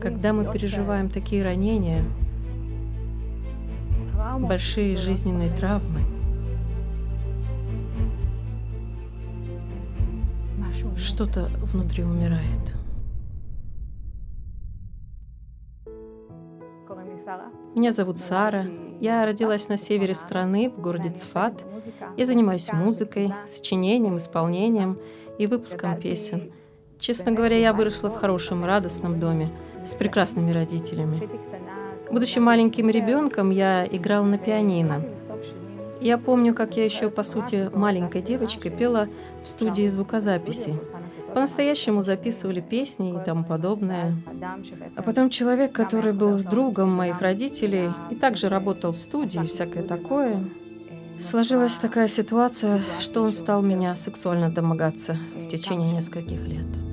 Когда мы переживаем такие ранения, большие жизненные травмы, что-то внутри умирает. Меня зовут Сара. Я родилась на севере страны, в городе Цфат. Я занимаюсь музыкой, сочинением, исполнением и выпуском песен. Честно говоря, я выросла в хорошем, радостном доме с прекрасными родителями. Будучи маленьким ребенком, я играл на пианино. Я помню, как я еще, по сути, маленькой девочкой пела в студии звукозаписи. По-настоящему записывали песни и тому подобное. А потом человек, который был другом моих родителей и также работал в студии и всякое такое, сложилась такая ситуация, что он стал меня сексуально домогаться в течение нескольких лет.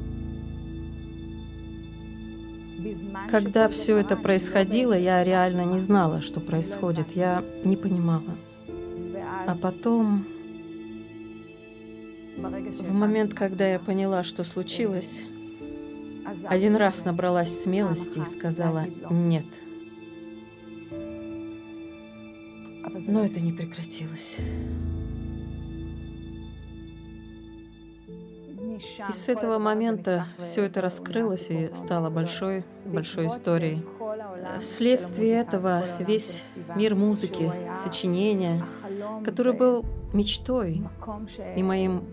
Когда все это происходило, я реально не знала, что происходит. Я не понимала. А потом, в момент, когда я поняла, что случилось, один раз набралась смелости и сказала «нет». Но это не прекратилось. И с этого момента все это раскрылось и стало большой, большой историей. Вследствие этого весь мир музыки, сочинения, который был мечтой и моим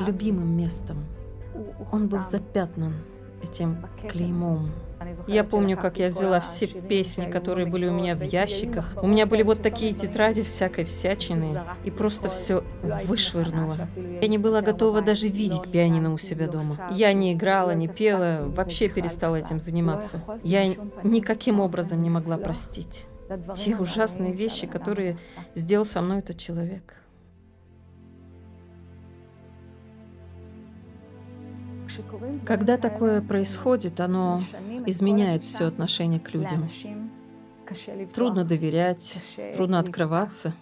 любимым местом, он был запятнан этим клеймом. Я помню, как я взяла все песни, которые были у меня в ящиках. У меня были вот такие тетради всякой всячины, и просто все вышвырнула. Я не была готова даже видеть пианино у себя дома. Я не играла, не пела, вообще перестала этим заниматься. Я никаким образом не могла простить те ужасные вещи, которые сделал со мной этот человек. Когда такое происходит, оно изменяет все отношение к людям. Трудно доверять, трудно открываться.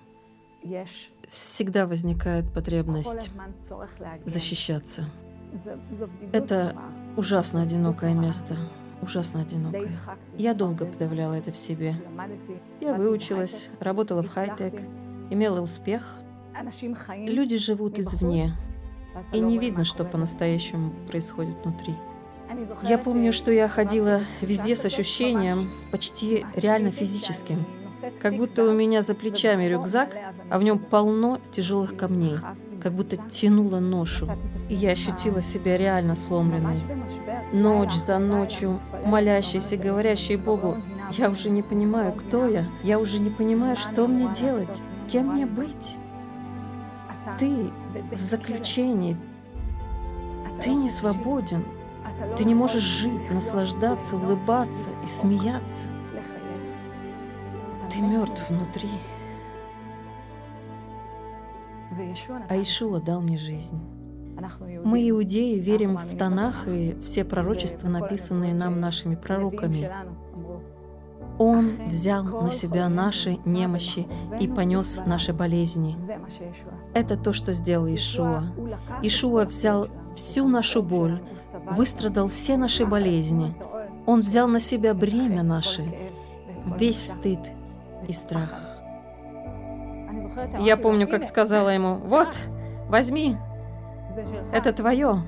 Всегда возникает потребность защищаться. Это ужасно одинокое место, ужасно одинокое. Я долго подавляла это в себе. Я выучилась, работала в хай-тек, имела успех. Люди живут извне, и не видно, что по-настоящему происходит внутри. Я помню, что я ходила везде с ощущением почти реально физическим, как будто у меня за плечами рюкзак, а в нем полно тяжелых камней, как будто тянула ношу. И я ощутила себя реально сломленной. Ночь за ночью, молящейся, говорящей Богу, я уже не понимаю, кто я, я уже не понимаю, что мне делать, кем мне быть. Ты в заключении. Ты не свободен. Ты не можешь жить, наслаждаться, улыбаться и смеяться. Ты мертв внутри. А Ишуа дал мне жизнь. Мы, иудеи, верим в Танах и все пророчества, написанные нам нашими пророками. Он взял на себя наши немощи и понес наши болезни. Это то, что сделал Ишуа. Ишуа взял всю нашу боль, выстрадал все наши болезни. Он взял на себя бремя наше, весь стыд и страх. Я помню, как сказала ему, «Вот, возьми, это твое.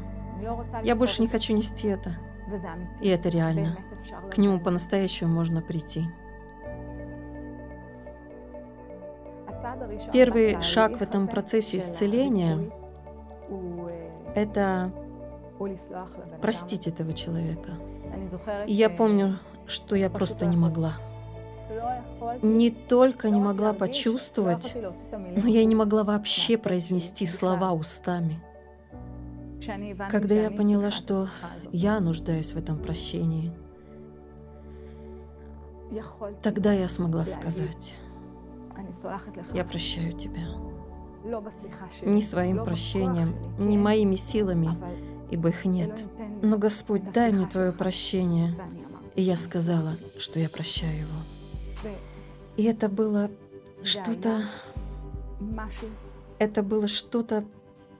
Я больше не хочу нести это». И это реально. К нему по-настоящему можно прийти. Первый шаг в этом процессе исцеления – это простить этого человека. И я помню, что я просто не могла. Не только не могла почувствовать, но я не могла вообще произнести слова устами. Когда я поняла, что я нуждаюсь в этом прощении, тогда я смогла сказать, я прощаю тебя. Не своим прощением, не моими силами, ибо их нет. Но, Господь, дай мне Твое прощение. И я сказала, что я прощаю его. И это было что-то... Это было что-то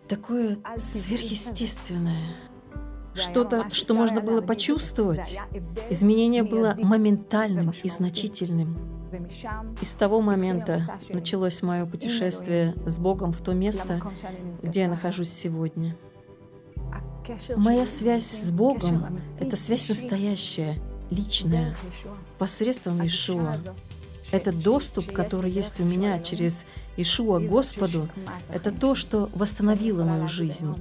такое сверхъестественное, что-то, что можно было почувствовать. Изменение было моментальным и значительным. И с того момента началось мое путешествие с Богом в то место, где я нахожусь сегодня. Моя связь с Богом — это связь настоящая, личная, посредством Ишуа. Это доступ, который есть у меня через Ишуа Господу, это то, что восстановило мою жизнь.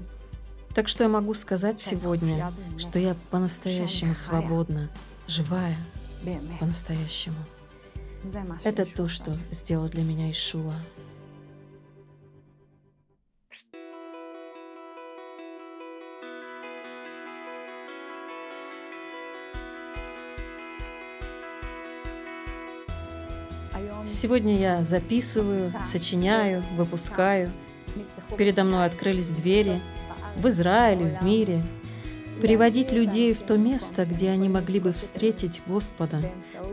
Так что я могу сказать сегодня, что я по-настоящему свободна, живая, по-настоящему. Это то, что сделал для меня Ишуа. Сегодня я записываю, сочиняю, выпускаю. Передо мной открылись двери в Израиле, в мире. Приводить людей в то место, где они могли бы встретить Господа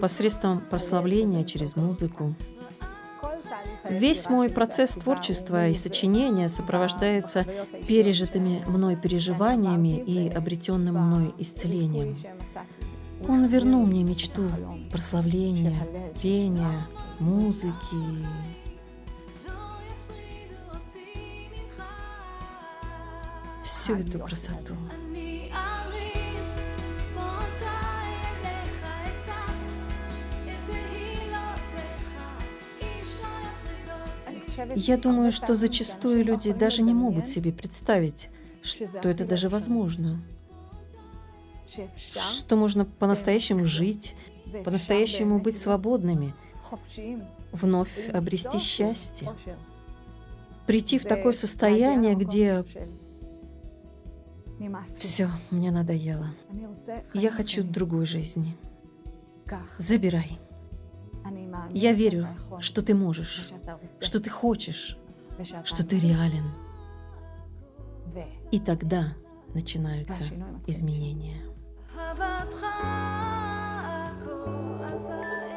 посредством прославления через музыку. Весь мой процесс творчества и сочинения сопровождается пережитыми мной переживаниями и обретенным мной исцелением. Он вернул мне мечту прославления, пения, музыки. Всю эту красоту. Я думаю, что зачастую люди даже не могут себе представить, что это даже возможно. Что можно по-настоящему жить, по-настоящему быть свободными, вновь обрести счастье, прийти в такое состояние, где все, мне надоело. Я хочу другой жизни. Забирай. Я верю, что ты можешь, что ты хочешь, что ты реален. И тогда начинаются изменения. אהבתך כה עזה